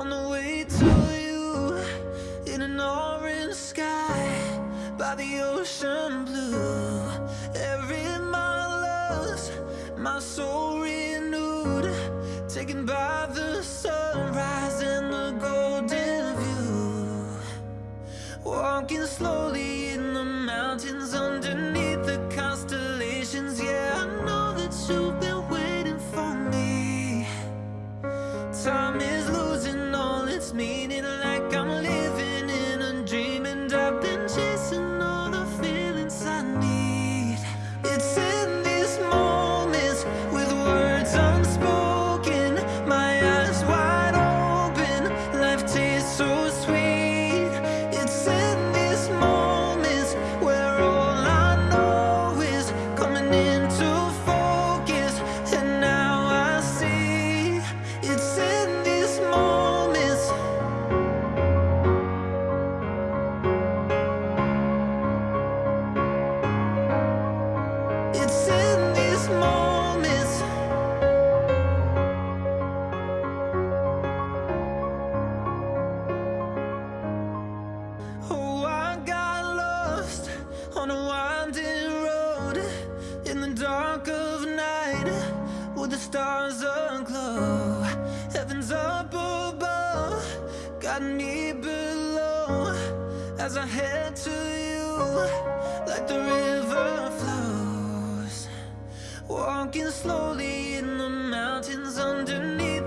on the way to you in an orange sky by the ocean blue. Every mile lost, my soul renewed, taken by the sunrise and the golden view. Walking slowly in the mountains road in the dark of night with the stars aglow. Heaven's up above, got me below as I head to you like the river flows. Walking slowly in the mountains underneath